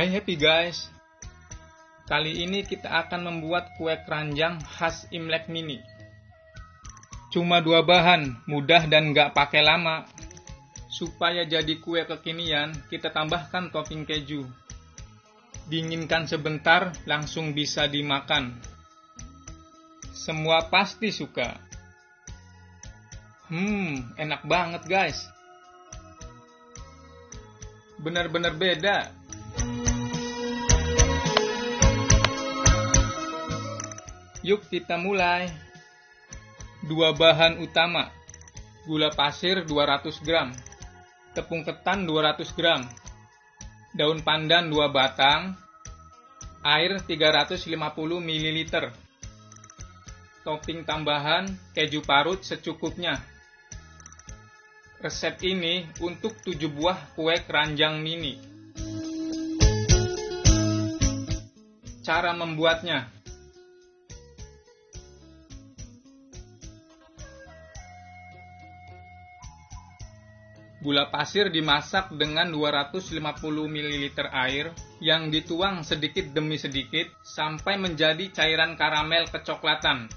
Hai happy guys. Kali ini kita akan membuat kue keranjang khas Imlek mini. Cuma dua bahan, mudah dan gak pakai lama. Supaya jadi kue kekinian, kita tambahkan topping keju. Dinginkan sebentar, langsung bisa dimakan. Semua pasti suka. Hmm, enak banget guys. Benar-benar beda Yuk kita mulai. Dua bahan utama. Gula pasir 200 gram. Tepung ketan 200 gram. Daun pandan 2 batang. Air 350 ml. Topping tambahan keju parut secukupnya. Resep ini untuk 7 buah kue keranjang mini. Cara membuatnya Gula pasir dimasak dengan 250 ml air yang dituang sedikit demi sedikit sampai menjadi cairan karamel kecoklatan.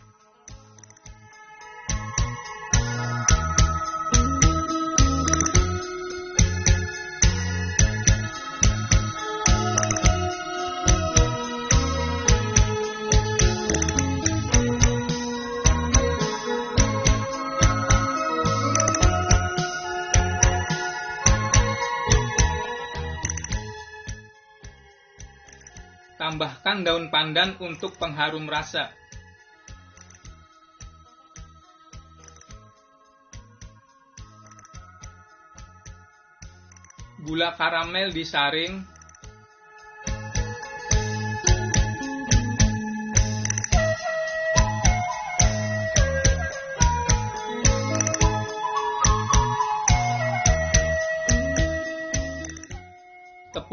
Tambahkan daun pandan untuk pengharum rasa. Gula karamel disaring.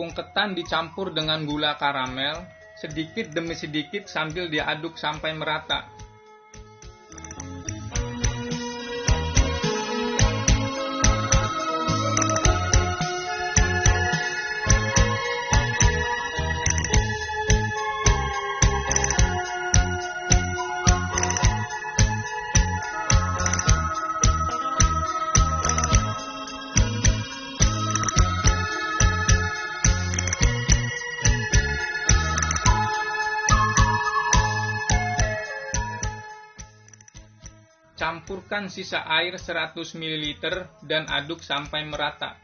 Tepung ketan dicampur dengan gula karamel sedikit demi sedikit sambil diaduk sampai merata. Campurkan sisa air 100 ml dan aduk sampai merata.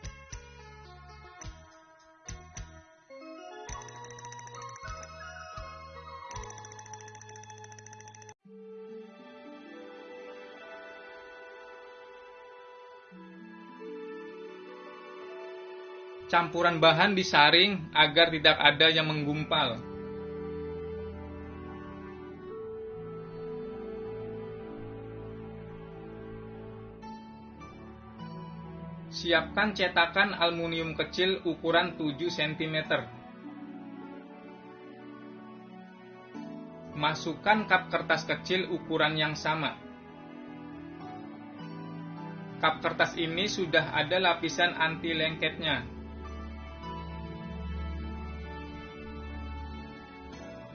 Campuran bahan disaring agar tidak ada yang menggumpal. Siapkan cetakan aluminium kecil ukuran 7 cm. Masukkan kap kertas kecil ukuran yang sama. Kap kertas ini sudah ada lapisan anti lengketnya.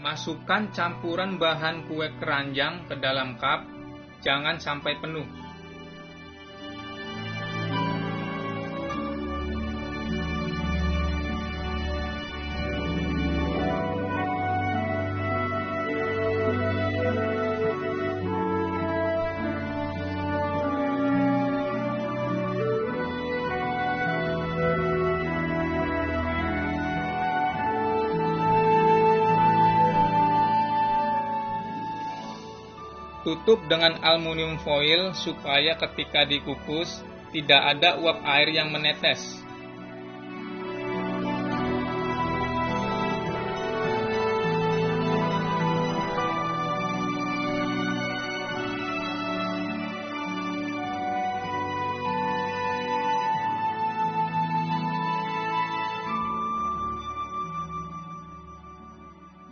Masukkan campuran bahan kue keranjang ke dalam kap, jangan sampai penuh. Tutup dengan aluminium foil supaya ketika dikukus tidak ada uap air yang menetes.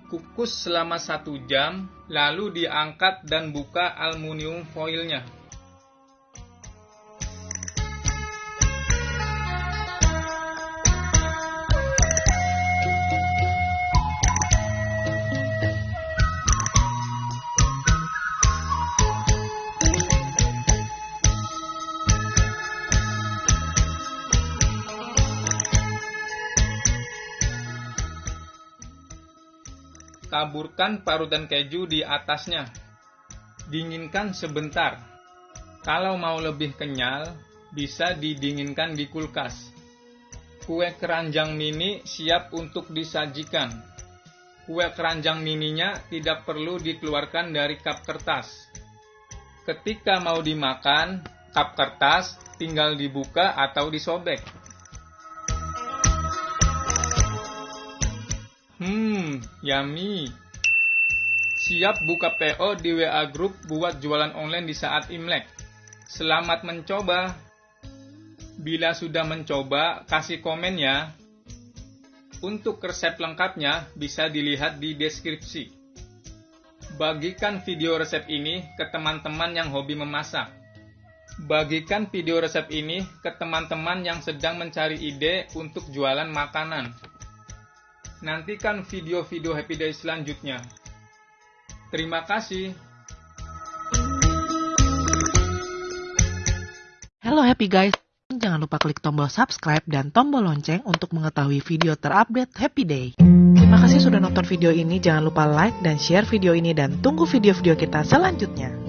Kukus selama satu jam, lalu diangkat dan buka aluminium foilnya. Taburkan parutan keju di atasnya. Dinginkan sebentar. Kalau mau lebih kenyal, bisa didinginkan di kulkas. Kue keranjang mini siap untuk disajikan. Kue keranjang mininya tidak perlu dikeluarkan dari kap kertas. Ketika mau dimakan, kap kertas tinggal dibuka atau disobek. Yummy. Siap buka PO di WA Group buat jualan online di saat Imlek. Selamat mencoba. Bila sudah mencoba, kasih komen ya. Untuk resep lengkapnya bisa dilihat di deskripsi. Bagikan video resep ini ke teman-teman yang hobi memasak. Bagikan video resep ini ke teman-teman yang sedang mencari ide untuk jualan makanan. Nantikan video-video Happy Day selanjutnya. Terima kasih. Halo Happy Guys, jangan lupa klik tombol subscribe dan tombol lonceng untuk mengetahui video terupdate Happy Day. Terima kasih sudah nonton video ini, jangan lupa like dan share video ini dan tunggu video-video kita selanjutnya.